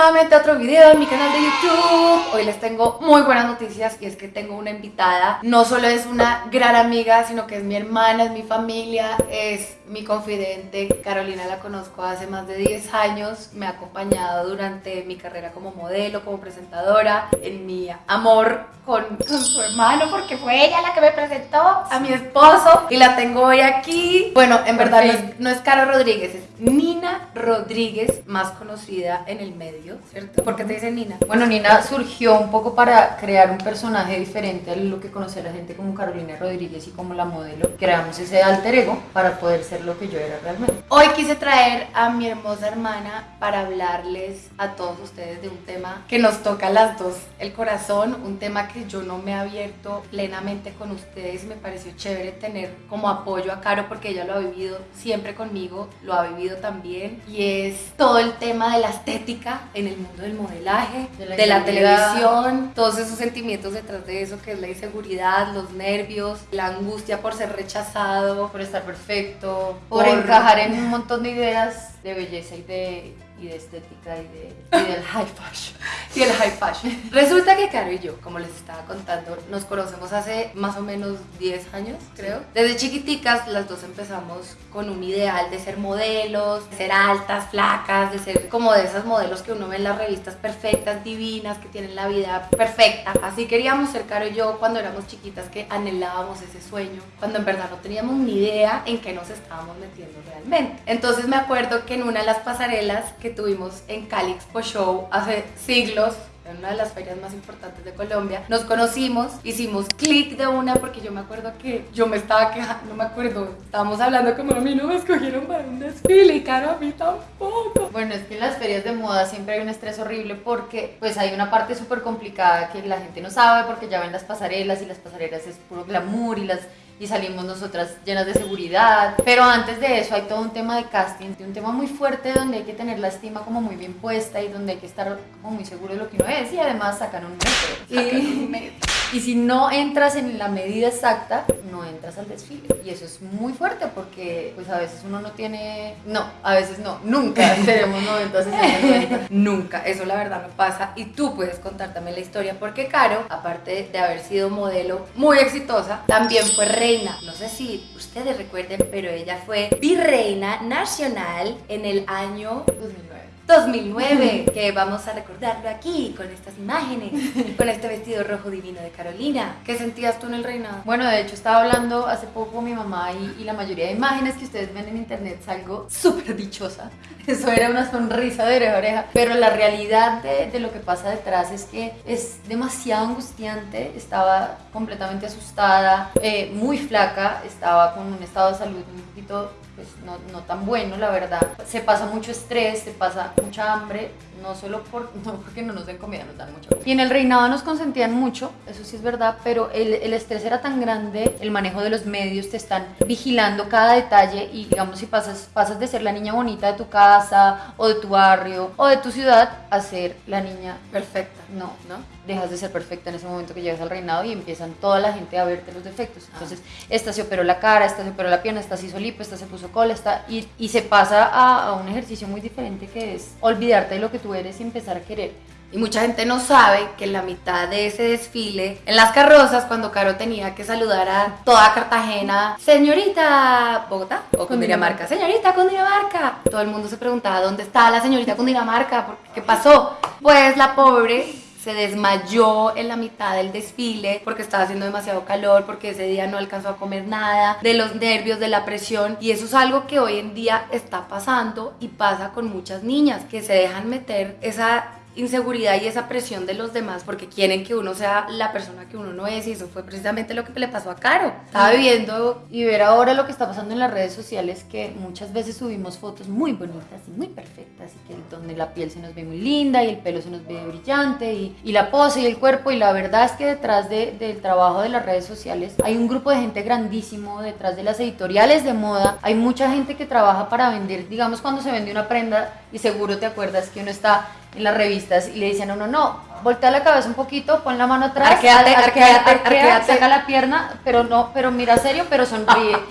nuevamente a otro video en mi canal de YouTube. Hoy les tengo muy buenas noticias y es que tengo una invitada. No solo es una gran amiga, sino que es mi hermana, es mi familia, es mi confidente. Carolina la conozco hace más de 10 años. Me ha acompañado durante mi carrera como modelo, como presentadora, en mi amor con, con su hermano, porque fue ella la que me presentó a mi esposo y la tengo hoy aquí. Bueno, en verdad no es, no es Caro Rodríguez, es Nina Rodríguez, más conocida en el medio, ¿cierto? ¿Por qué te dicen Nina? Bueno, Nina surgió un poco para crear un personaje diferente a lo que conoce la gente como Carolina Rodríguez y como la modelo. Creamos ese alter ego para poder ser lo que yo era realmente. Hoy quise traer a mi hermosa hermana para hablarles a todos ustedes de un tema que nos toca a las dos el corazón, un tema que yo no me he abierto plenamente con ustedes. Me pareció chévere tener como apoyo a Caro porque ella lo ha vivido siempre conmigo, lo ha vivido también y es todo el tema de la estética en el mundo del modelaje, de la, De la televisión, todos esos sentimientos detrás de eso que es la inseguridad, los nervios, la angustia por ser rechazado, Por estar perfecto, por, encajar en un montón de ideas de belleza y de, y de estética y, de, y del high fashion. y el high fashion. Resulta que Caro y yo, como les estaba contando, nos conocemos hace más o menos 10 años, creo. Desde chiquiticas las dos empezamos con un ideal de ser modelos, de ser altas, flacas, de ser como de esas modelos que uno ve en las revistas perfectas, divinas, que tienen la vida perfecta. Así queríamos ser Caro y yo cuando éramos chiquitas que anhelábamos ese sueño, cuando en verdad no teníamos ni idea en qué nos estábamos metiendo realmente. Entonces me acuerdo que en una de las pasarelas que tuvimos en Cali Expo Show hace siglos, en una de las ferias más importantes de Colombia, nos conocimos, hicimos clic de una porque yo me acuerdo que yo me estaba quejando, no me acuerdo, estábamos hablando como a mí no me escogieron para un desfile y Caro a mí tampoco. Bueno, es que en las ferias de moda siempre hay un estrés horrible porque pues hay una parte súper complicada que la gente no sabe porque ya ven las pasarelas y las pasarelas es puro glamour y las y salimos nosotras llenas de seguridad. Pero antes de eso hay todo un tema de casting, un tema muy fuerte donde hay que tener la estima como muy bien puesta y donde hay que estar como muy seguro de lo que uno es y además sacan un metro. Y, y si no entras en la medida exacta, no entras al desfile. Y eso es muy fuerte porque pues a veces uno no tiene, no, a veces no, nunca tenemos 90, 60, 90. Nunca, eso la verdad no pasa y tú puedes contar también la historia porque Caro, aparte de haber sido modelo muy exitosa, también fue reina. No sé si ustedes recuerden, pero ella fue virreina nacional en el año 2009. 2009, que vamos a recordarlo aquí con estas imágenes, con este vestido rojo divino de Carolina. ¿Qué sentías tú en el reinado? Bueno, de hecho estaba hablando hace poco con mi mamá y, y la mayoría de imágenes que ustedes ven en internet salgo súper dichosa. Eso era una sonrisa de oreja a oreja. Pero la realidad de, de lo que pasa detrás es que es demasiado angustiante. Estaba completamente asustada, eh, muy flaca, estaba con un estado de salud un poquito pues no, no, tan bueno, la verdad. Se pasa mucho estrés, se pasa mucha hambre, no solo por, no porque no nos den comida, nos dan mucha comida. Y en el reinado nos consentían mucho, eso sí es verdad, pero el, el, estrés era tan grande, el manejo de los medios, te están vigilando cada detalle y digamos si pasas, pasas de ser la niña bonita de tu casa o de tu barrio o de tu ciudad a ser la niña perfecta. No, ¿no? Dejas de ser perfecta en ese momento que llegas al reinado y empiezan toda la gente a verte los defectos. Entonces, ah. esta se operó la cara, esta se operó la pierna, esta se hizo lipo, esta se puso cola, esta, y, y se pasa a, a un ejercicio muy diferente que es olvidarte de lo que tú eres y empezar a querer. Y mucha gente no sabe que en la mitad de ese desfile, en las carrozas, cuando Caro tenía que saludar a toda Cartagena, señorita Bogotá o Cundinamarca, señorita Cundinamarca, todo el mundo se preguntaba dónde está la señorita Cundinamarca, ¿qué pasó? Pues la pobre se desmayó en la mitad del desfile porque estaba haciendo demasiado calor, porque ese día no alcanzó a comer nada, de los nervios, de la presión. Y eso es algo que hoy en día está pasando y pasa con muchas niñas que se dejan meter esa inseguridad y esa presión de los demás porque quieren que uno sea la persona que uno no es y eso fue precisamente lo que le pasó a Caro. Estaba viviendo y ver ahora lo que está pasando en las redes sociales que muchas veces subimos fotos muy bonitas y muy perfectas y que donde la piel se nos ve muy linda y el pelo se nos ve brillante y, y la pose y el cuerpo y la verdad es que detrás de, del trabajo de las redes sociales hay un grupo de gente grandísimo detrás de las editoriales de moda hay mucha gente que trabaja para vender digamos cuando se vende una prenda y seguro te acuerdas que uno está en las revistas y le dicen a uno, no, voltea la cabeza un poquito, pon la mano atrás, arqueate, arqueate, arqueate, saca la pierna, pero no, pero mira serio, pero sonríe.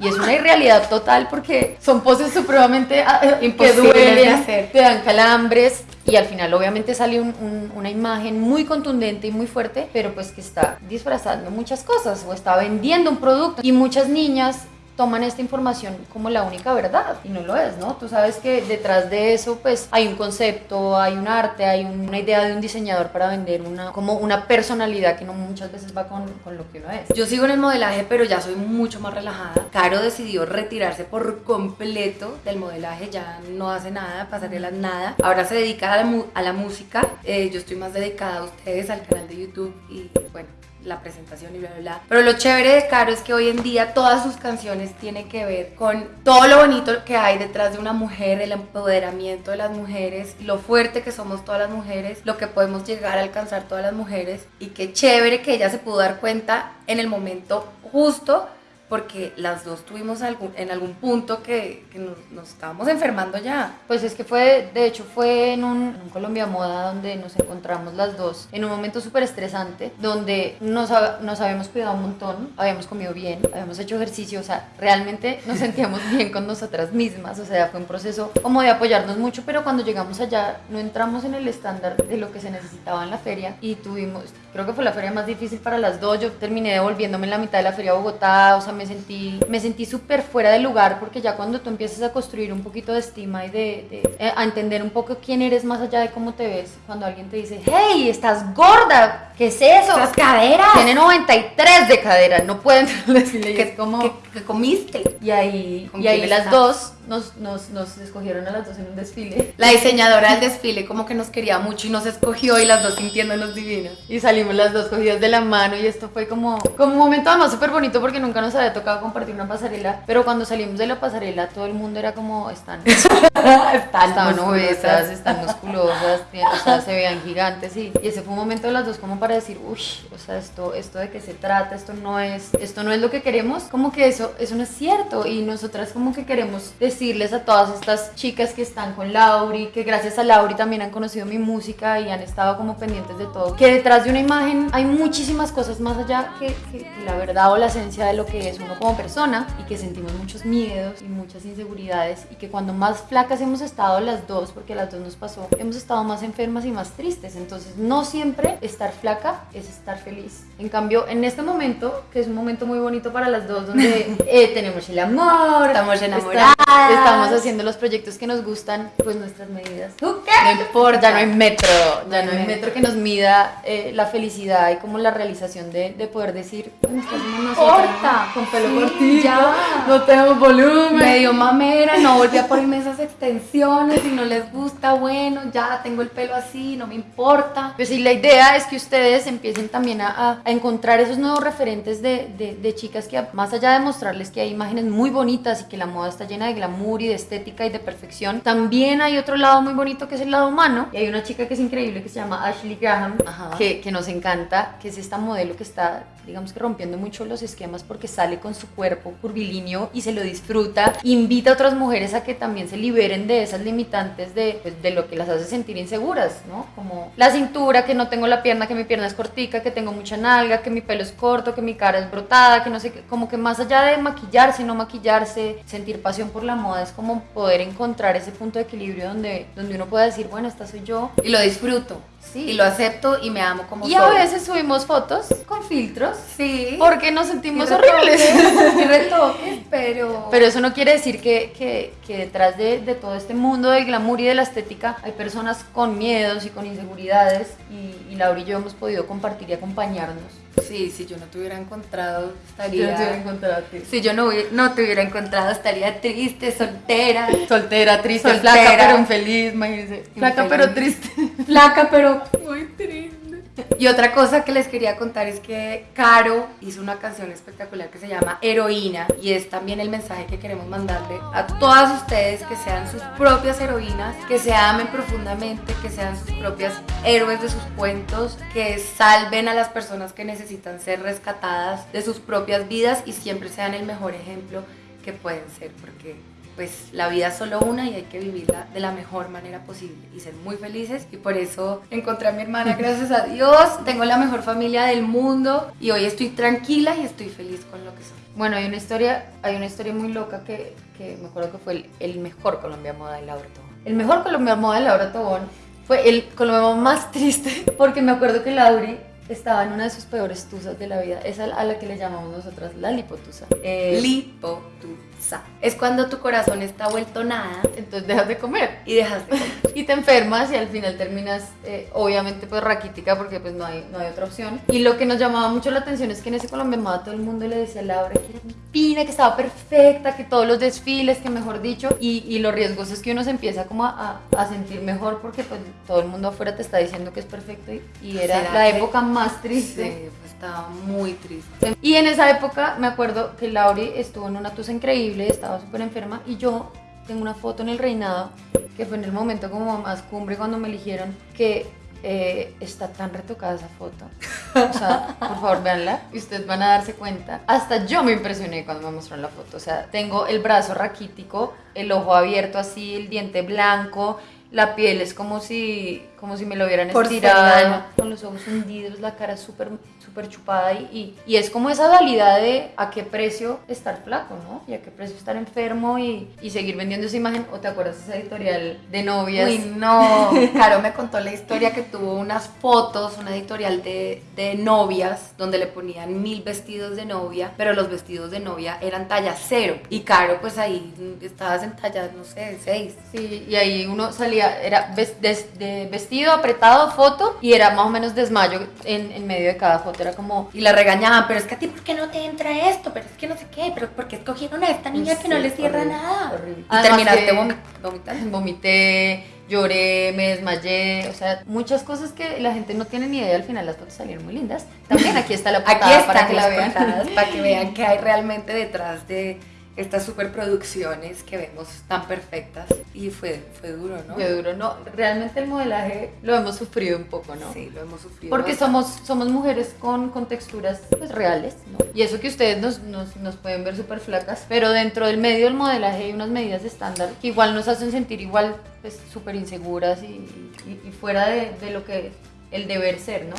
Y es una irrealidad total porque son poses supremamente ah, eh, que Imposibles de hacer. te dan calambres y al final obviamente sale un- un- una imagen muy contundente y muy fuerte, pero pues que está disfrazando muchas cosas o está vendiendo un producto y muchas niñas toman esta información como la única verdad y no lo es, ¿no? Tú sabes que detrás de eso pues hay un concepto, hay un arte, hay una idea de un diseñador para vender una como una personalidad que no muchas veces va con, con lo que uno es. Yo sigo en el modelaje, pero ya soy mucho más relajada. Caro decidió retirarse por completo del modelaje, ya no hace nada, pasarelas nada. Ahora se dedica a la, a la música. Eh, yo estoy más dedicada a ustedes, al canal de YouTube y bueno, la presentación y bla, bla, bla. Pero lo chévere de Caro es que hoy en día todas sus canciones tienen que ver con todo lo bonito que hay detrás de una mujer, el empoderamiento de las mujeres, lo fuerte que somos todas las mujeres, lo que podemos llegar a alcanzar todas las mujeres y qué chévere que ella se pudo dar cuenta en el momento justo porque las dos tuvimos algún, en algún punto que, nos, estábamos enfermando ya. Pues es que fue, de hecho fue en un, Colombia Moda donde nos encontramos las dos en un momento súper estresante, donde nos, nos habíamos cuidado un montón, habíamos comido bien, habíamos hecho ejercicio, o sea, realmente nos sentíamos bien con nosotras mismas, o sea, fue un proceso como de apoyarnos mucho, pero cuando llegamos allá no entramos en el estándar de lo que se necesitaba en la feria y tuvimos, creo que fue la feria más difícil para las dos, yo terminé devolviéndome en la mitad de la feria a Bogotá, o sea, me sentí, me sentí súper fuera de lugar porque ya cuando tú empiezas a construir un poquito de estima y de, de- eh, a entender un poco quién eres más allá de cómo te ves, cuando alguien te dice, hey, estás gorda, ¿qué es eso? ¡Esas caderas! Tiene 93 de cadera, no pueden decirle, y ¿Qué, es como... qué- qué comiste? Y ahí, ¿Con y ahí las dos nos, nos, nos escogieron a las dos en un desfile. La diseñadora del desfile como que nos quería mucho y nos escogió y las dos sintiéndonos divinas. Y salimos las dos cogidas de la mano y esto fue como, como un momento además súper bonito porque nunca nos había tocado compartir una pasarela, pero cuando salimos de la pasarela todo el mundo era como, están, estaban obesas, están musculosas, o sea, se veían gigantes y, y ese fue un momento de las dos como para decir, uy, o sea, esto, esto de qué se trata, esto no es, esto no es lo que queremos, como que eso, eso no es cierto y nosotras como que queremos decirles a todas estas chicas que están con Lauri, que gracias a Lauri también han conocido mi música y han estado como pendientes de todo, que detrás de una imagen hay muchísimas cosas más allá que, que- la verdad o la esencia de lo que es uno como persona y que sentimos muchos miedos y muchas inseguridades y que cuando más flacas hemos estado las dos, porque a las dos nos pasó, hemos estado más enfermas y más tristes, entonces no siempre estar flaca es estar feliz. En cambio, en este momento, que es un momento muy bonito para las dos, donde eh, tenemos el amor, Estamos enamoradas. Estamos haciendo los proyectos que nos gustan, pues nuestras medidas. No No importa. ya no hay metro, ya No hay metro que nos mida eh, la felicidad y como la realización de, de poder decir, "Bueno, nosotras, Corta. con pelo Sí, cortito, ya. no tenemos volumen. Medio mamera, no volví a ponerme esas extensiones, si no les gusta, bueno, ya tengo el pelo así, no me importa. Pues sí, la idea es que ustedes empiecen también a, a- a encontrar esos nuevos referentes de, de- de chicas que, más allá de mostrarles que hay imágenes muy bonitas y que la moda está llena de glamour y de estética y de perfección, también hay otro lado muy bonito que es el lado humano. Y hay una chica que es increíble que se llama Ashley Graham, que, que nos encanta, que es esta modelo que está, digamos que rompiendo mucho los esquemas porque sale con su cuerpo curvilíneo y se lo disfruta. Invita a otras mujeres a que también se liberen de esas limitantes de, pues, de lo que las hace sentir inseguras, ¿no? Como la cintura, que no tengo la pierna, que mi pierna es cortica, que tengo mucha nalga, que mi pelo es corto, que mi cara es brotada, que no sé. Como que más allá de maquillarse, no maquillarse, sentir pasión por la moda, es como poder encontrar ese punto de equilibrio donde, donde uno pueda decir, bueno, esta soy yo. Y lo disfruto. Sí. Y lo acepto y me amo como Y soy. a veces subimos fotos con filtros Sí. porque nos sentimos Y horribles. y retoques, pero... Pero eso no quiere decir que, que- que detrás de, de todo este mundo del glamour y de la estética hay personas con miedos y con inseguridades y, y Laura y yo hemos podido compartir y acompañarnos. Sí, si yo no te hubiera encontrado, estaría... encontrarte. Si yo no, no te hubiera encontrado, estaría triste, soltera. Soltera, triste, Soltera. flaca, pero infeliz, imagínense. Flaca, pero triste. Flaca, pero. Y otra cosa que les quería contar es que Caro hizo una canción espectacular que se llama Heroína y es también el mensaje que queremos mandarle a todas ustedes que sean sus propias heroínas, que se amen profundamente, que sean sus propias héroes de sus cuentos, que salven a las personas que necesitan ser rescatadas de sus propias vidas y siempre sean el mejor ejemplo que pueden ser porque pues la vida es solo una y hay que vivirla de la mejor manera posible y ser muy felices y por eso encontré a mi hermana, gracias a Dios, tengo la mejor familia del mundo y hoy estoy tranquila y estoy feliz con lo que soy. Bueno, hay una historia, hay una historia muy loca que, que me acuerdo que fue el, el mejor Colombia Moda de Laura Tobón. El mejor Colombia Moda de Laura Tobón fue el Colombia Moda más triste porque me acuerdo que Lauri estaba en una de sus peores tusas de la vida, esa a la que le llamamos nosotras la lipotusa. Eh, Lipotusa. Es cuando tu corazón está vuelto nada entonces dejas de comer y dejas de comer. y te enfermas y al final terminas eh, obviamente pues raquítica porque pues no hay, no hay otra opción. Y lo que nos llamaba mucho la atención es que en ese Colombia Moda todo el mundo le decía a Laura que era divina, que estaba perfecta, que todos los desfiles, que mejor dicho, y, y lo riesgoso es que uno se empieza como a, a- a sentir mejor porque pues todo el mundo afuera te está diciendo que es perfecto y, y era ¿Será la época más triste. Sí, pues estaba muy triste. Y en esa época me acuerdo que Lauri estuvo en una tusa increíble, estaba súper enferma y yo tengo una foto en el reinado que fue en el momento como más cumbre cuando me eligieron que eh, está tan retocada esa foto. O sea, por favor véanla y ustedes van a darse cuenta. Hasta yo me impresioné cuando me mostraron la foto. O sea, tengo el brazo raquítico, el ojo abierto así, el diente blanco. La piel es como si, como si me lo hubieran estirado, con los ojos hundidos, la cara súper súper chupada y, y, y es como esa dualidad de a qué precio estar flaco, ¿no? Y a qué precio estar enfermo y, y seguir vendiendo esa imagen. ¿O te acuerdas esa editorial de novias? Uy, no. Caro me contó la historia que tuvo unas fotos, una editorial de, de novias, donde le ponían mil vestidos de novia, pero los vestidos de novia eran talla cero. Y Caro, pues ahí estabas en talla, no sé, seis. Sí, y ahí uno salía, era des- de vestido, apretado, foto, y era más o menos desmayo en, en medio de cada foto. Era como, Y la regañaban, pero es que a ti, ¿por qué no te entra esto? Pero es que no sé qué, pero ¿por qué escogieron a esta niña que no le cierra horrible, nada? horrible. Y Además terminaste vomitando. vomité, lloré, me desmayé, o sea, muchas cosas que la gente no tiene ni idea. Al final las fotos salieron muy lindas. También aquí está la Aquí portada para que la las vean. portadas, para que vean qué hay realmente detrás de estas superproducciones que vemos tan perfectas. Y fue, fue duro, ¿no? Qué duro, no, realmente el modelaje lo hemos sufrido un poco, ¿no? Sí, lo hemos sufrido. Porque bastante. somos, somos mujeres con, con texturas pues, reales, ¿no? Y eso que ustedes nos, nos, nos pueden ver súper flacas, pero dentro del medio del modelaje hay unas medidas estándar que igual nos hacen sentir igual pues súper inseguras y, y- y fuera de, de lo que el deber ser, ¿no?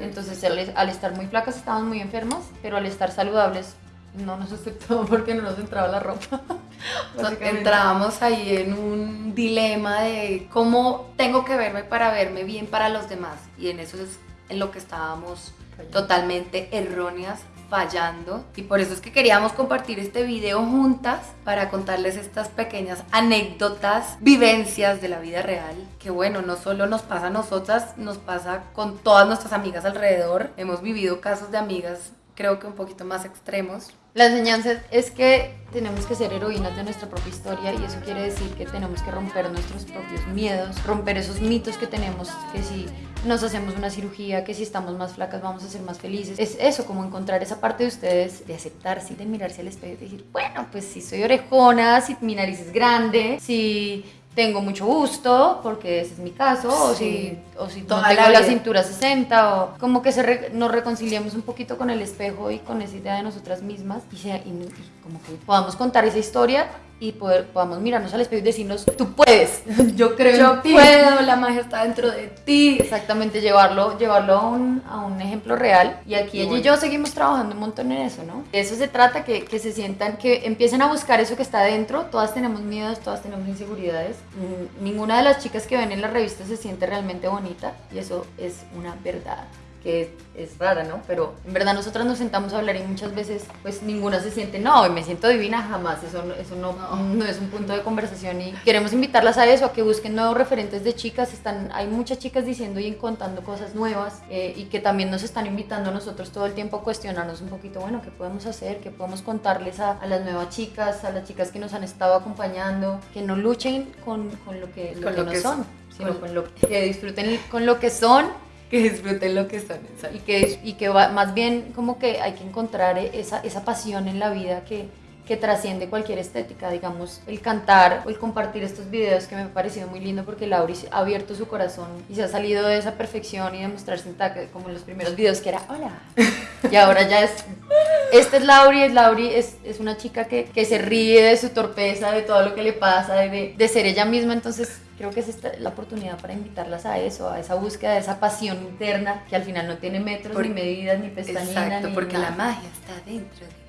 Entonces al, al estar muy flacas estábamos muy enfermas, pero al estar saludables no nos aceptó porque no nos entraba la ropa. básicamente. Entrábamos ahí en un dilema de cómo tengo que verme para verme bien para los demás. Y en eso es en lo que estábamos Fallando. totalmente erróneas, fallando. Y por eso es que queríamos compartir este video juntas para contarles estas pequeñas anécdotas, vivencias de la vida real. Que bueno, no solo nos pasa a nosotras, nos pasa con todas nuestras amigas alrededor. Hemos vivido casos de amigas creo que un poquito más extremos. La enseñanza es que tenemos que ser heroínas de nuestra propia historia y eso quiere decir que tenemos que romper nuestros propios miedos, romper esos mitos que tenemos, que si nos hacemos una cirugía, que si estamos más flacas vamos a ser más felices. Es eso, como encontrar esa parte de ustedes, de aceptarse, de mirarse al espejo y decir, bueno, pues si soy orejona, si mi nariz es grande, si tengo mucho gusto, porque ese es mi caso, o Sí. si, o si no tengo la la cintura 60, o como que se re- nos reconciliemos un poquito con el espejo y con esa idea de nosotras mismas, y, sea- y- y como que podamos contar esa historia y poder, podamos mirarnos al espejo y decirnos, tú puedes, yo creo Yo en ti. puedo, la magia está dentro de ti. Exactamente, llevarlo, llevarlo a un, a un ejemplo real. Y aquí ella y yo seguimos trabajando un montón en eso, ¿no? De eso se trata, que, que se sientan, que empiecen a buscar eso que está adentro. Todas tenemos miedos, todas tenemos inseguridades. Mm, Ninguna de las chicas que ven en la revista se siente realmente bonita y eso es una verdad que es rara, ¿no? Pero en verdad nosotras nos sentamos a hablar y muchas veces pues ninguna se siente, no, me siento divina, jamás, eso, eso no, No. no es un punto de conversación y queremos invitarlas a eso, a que busquen nuevos referentes de chicas, están, hay muchas chicas diciendo y contando cosas nuevas eh, y que también nos están invitando a nosotros todo el tiempo a cuestionarnos un poquito, bueno, ¿qué podemos hacer? ¿Qué podemos contarles a, a las nuevas chicas, a las chicas que nos han estado acompañando? Que no luchen con, con lo que, lo Con que lo no que son, son. sino Con- con lo que disfruten con lo que son Que disfruten lo que son. y que, y que va- más bien como que hay que encontrar esa, esa pasión en la vida que, que trasciende cualquier estética, digamos, el cantar o el compartir estos videos que me ha parecido muy lindo porque Lauri ha abierto su corazón y se ha salido de esa perfección y de mostrarse intacta como en los primeros videos que era hola y ahora ya es esta es Lauri, es Lauri es, es una chica que, que se ríe de su torpeza, de todo lo que le pasa, de, de ser ella misma, entonces creo que es esta la oportunidad para invitarlas a eso, a esa búsqueda, a esa pasión interna que al final no tiene metros, Por- ni medidas, ni pestañinas. Exacto, ni porque nada. la magia está dentro de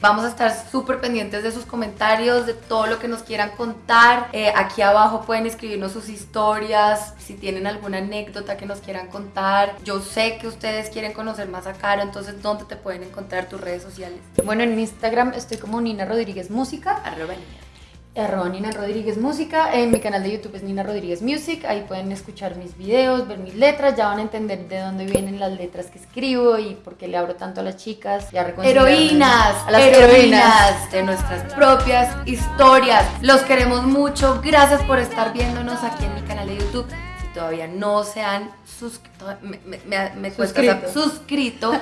Vamos a estar súper pendientes de sus comentarios, de todo lo que nos quieran contar. Eh, aquí abajo pueden escribirnos sus historias, si tienen alguna anécdota que nos quieran contar. Yo sé que ustedes quieren conocer más a Caro, entonces ¿dónde te pueden encontrar tus redes sociales? Bueno, en Instagram estoy como Nina Rodríguez Música. Arroba niña. Arroba Nina Rodríguez Música, en mi canal de YouTube es Nina Rodríguez Music, ahí pueden escuchar mis videos, ver mis letras, ya van a entender de dónde vienen las letras que escribo y por qué le abro tanto a las chicas, ya reconciliarme Heroínas, a las heroínas heroínas. de nuestras propias historias. Los queremos mucho. Gracias por estar viéndonos aquí en mi canal de YouTube. Todavía no se han suscrito, me, Suscrito. sa- suscrito,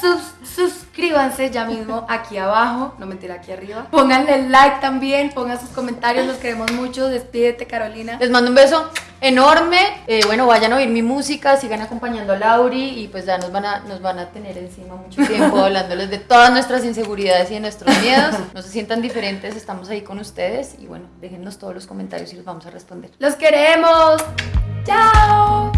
sus- suscríbanse ya mismo aquí abajo, no mentira, aquí arriba. Pónganle like también, pongan sus comentarios, los queremos mucho. Despídete, Carolina. Les mando un beso enorme. Eh, bueno, vayan a oír mi música, sigan acompañando a Lauri y pues ya nos van a, nos van a tener encima mucho tiempo hablándoles de todas nuestras inseguridades y de nuestros miedos. No se sientan diferentes, estamos ahí con ustedes y bueno, déjennos todos los comentarios y los vamos a responder. ¡Los queremos! ¡Chao!